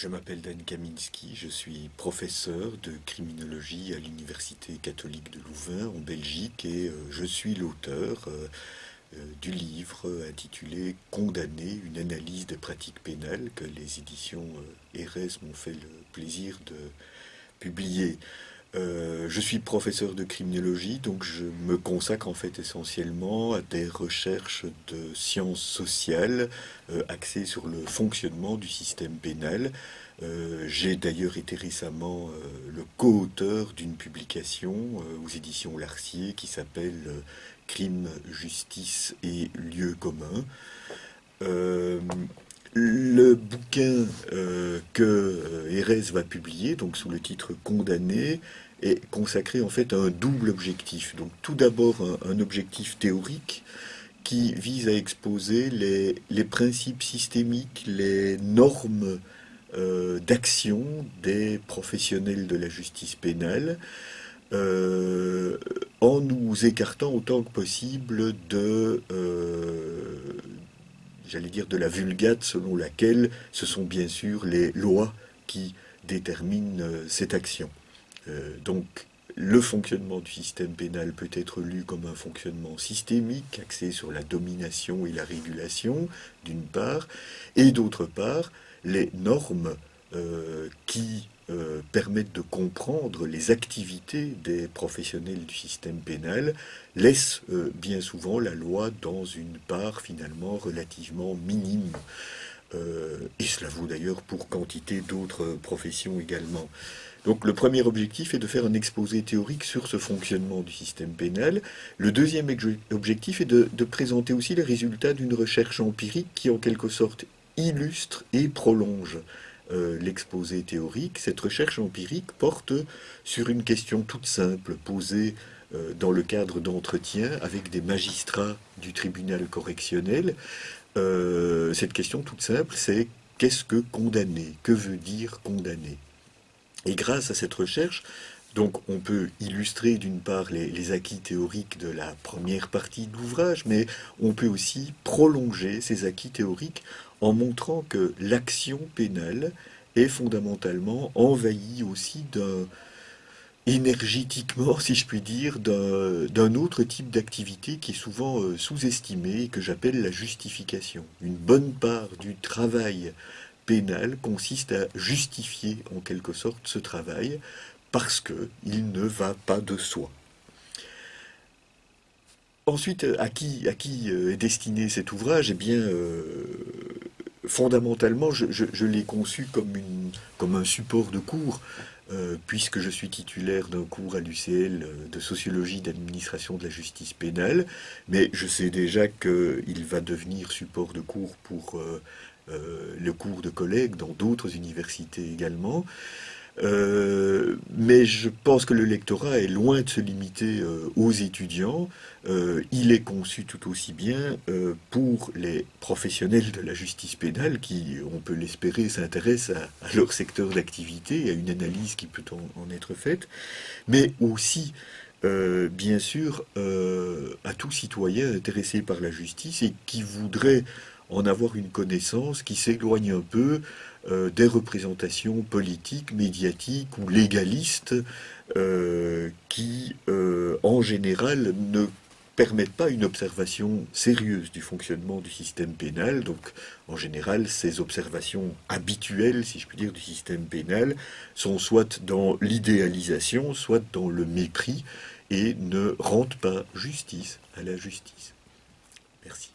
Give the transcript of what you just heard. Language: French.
Je m'appelle Dan Kaminski, je suis professeur de criminologie à l'Université catholique de Louvain en Belgique et euh, je suis l'auteur euh, euh, du livre intitulé Condamné, une analyse des pratiques pénales que les éditions Erez m'ont fait le plaisir de publier. Euh, je suis professeur de criminologie, donc je me consacre en fait essentiellement à des recherches de sciences sociales euh, axées sur le fonctionnement du système pénal. Euh, j'ai d'ailleurs été récemment le co-auteur d'une publication aux éditions Larcier qui s'appelle Crime, justice et lieu commun. Le bouquin euh, que euh, Erez va publier, donc sous le titre Condamné, est consacré en fait à un double objectif. Donc tout d'abord un, objectif théorique qui vise à exposer les, principes systémiques, les normes euh, d'action des professionnels de la justice pénale, en nous écartant autant que possible de, j'allais dire, de la vulgate selon laquelle ce sont bien sûr les lois qui déterminent euh, cette action. Euh, donc, le fonctionnement du système pénal peut être lu comme un fonctionnement systémique, axé sur la domination et la régulation, d'une part, et d'autre part, les normes euh, qui euh, permettent de comprendre les activités des professionnels du système pénal laissent euh, bien souvent la loi dans une part finalement relativement minime. Euh, et cela vaut d'ailleurs pour quantité d'autres professions également. Donc le premier objectif est de faire un exposé théorique sur ce fonctionnement du système pénal. Le deuxième objectif est de, de présenter aussi les résultats d'une recherche empirique qui en quelque sorte illustre et prolonge euh, l'exposé théorique, cette recherche empirique porte sur une question toute simple posée euh, dans le cadre d'entretiens avec des magistrats du tribunal correctionnel. Euh, cette question toute simple, c'est qu'est-ce que condamner? Que veut dire condamner? Et grâce à cette recherche, donc on peut illustrer d'une part les, acquis théoriques de la première partie de l'ouvrage, mais on peut aussi prolonger ces acquis théoriques en montrant que l'action pénale est fondamentalement envahie aussi d'un énergétiquement, si je puis dire, d'un autre type d'activité qui est souvent euh, sous-estimé et que j'appelle la justification. Une bonne part du travail pénal consiste à justifier en quelque sorte ce travail parce qu'il ne va pas de soi. Ensuite, à qui, euh, est destiné cet ouvrage? Eh bien, euh, fondamentalement, je, l'ai conçu comme un support de cours, euh, puisque je suis titulaire d'un cours à l'UCL de sociologie d'administration de la justice pénale, mais je sais déjà qu'il va devenir support de cours pour le cours de collègues dans d'autres universités également. Euh, mais je pense que le lectorat est loin de se limiter euh, aux étudiants. Euh, il est conçu tout aussi bien pour les professionnels de la justice pénale qui, on peut l'espérer, s'intéressent à, leur secteur d'activité, à une analyse qui peut en, être faite, mais aussi, bien sûr, à tout citoyen intéressé par la justice et qui voudrait en avoir une connaissance qui s'éloigne un peu euh, des représentations politiques, médiatiques ou légalistes euh, qui, euh, en général, ne permettent pas une observation sérieuse du fonctionnement du système pénal. Donc, en général, ces observations habituelles, si je puis dire, du système pénal sont soit dans l'idéalisation, soit dans le mépris et ne rendent pas justice à la justice. Merci.